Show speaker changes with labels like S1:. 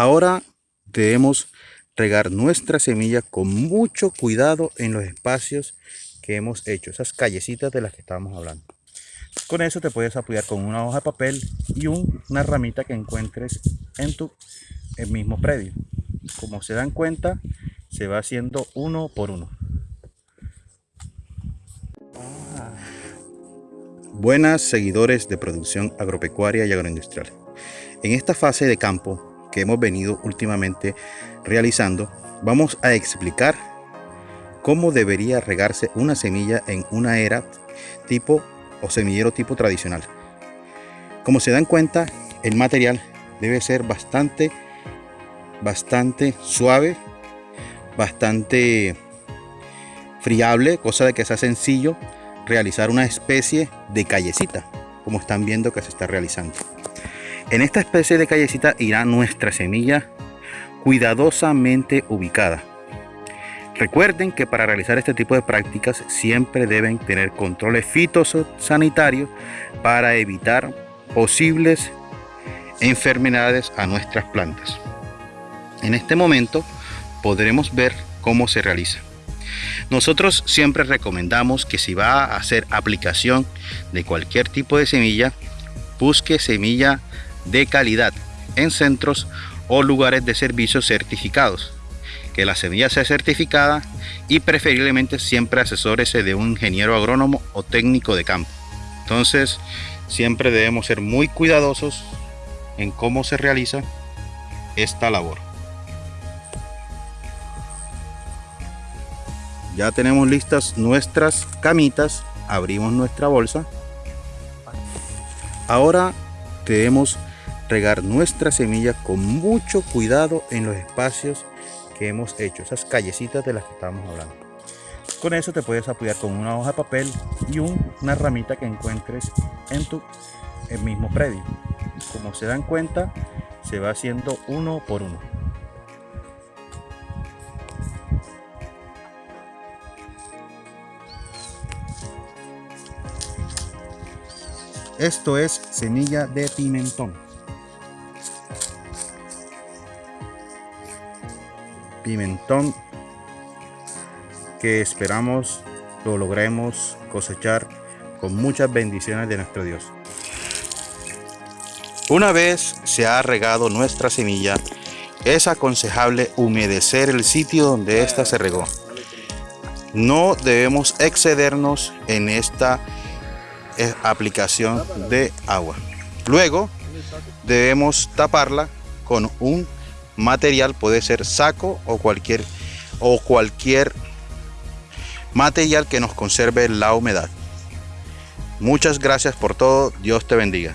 S1: Ahora debemos regar nuestra semilla con mucho cuidado en los espacios que hemos hecho, esas callecitas de las que estábamos hablando. Con eso te puedes apoyar con una hoja de papel y una ramita que encuentres en tu mismo predio. Como se dan cuenta, se va haciendo uno por uno. Buenas seguidores de producción agropecuaria y agroindustrial. En esta fase de campo que hemos venido últimamente realizando, vamos a explicar cómo debería regarse una semilla en una era tipo o semillero tipo tradicional. Como se dan cuenta, el material debe ser bastante, bastante suave, bastante friable, cosa de que sea sencillo realizar una especie de callecita, como están viendo que se está realizando. En esta especie de callecita irá nuestra semilla cuidadosamente ubicada. Recuerden que para realizar este tipo de prácticas siempre deben tener controles fitosanitarios para evitar posibles enfermedades a nuestras plantas. En este momento podremos ver cómo se realiza. Nosotros siempre recomendamos que si va a hacer aplicación de cualquier tipo de semilla, busque semilla de calidad en centros o lugares de servicios certificados. Que la semilla sea certificada y preferiblemente siempre asesórese de un ingeniero agrónomo o técnico de campo. Entonces, siempre debemos ser muy cuidadosos en cómo se realiza esta labor. Ya tenemos listas nuestras camitas, abrimos nuestra bolsa. Ahora debemos regar nuestra semilla con mucho cuidado en los espacios que hemos hecho, esas callecitas de las que estábamos hablando. Con eso te puedes apoyar con una hoja de papel y una ramita que encuentres en tu el mismo predio. Como se dan cuenta, se va haciendo uno por uno. Esto es semilla de pimentón. Que esperamos lo logremos cosechar con muchas bendiciones de nuestro Dios. Una vez se ha regado nuestra semilla, es aconsejable humedecer el sitio donde ésta se regó. No debemos excedernos en esta aplicación de agua. Luego debemos taparla con un material, puede ser saco o cualquier, o cualquier material que nos conserve la humedad. Muchas gracias por todo. Dios te bendiga.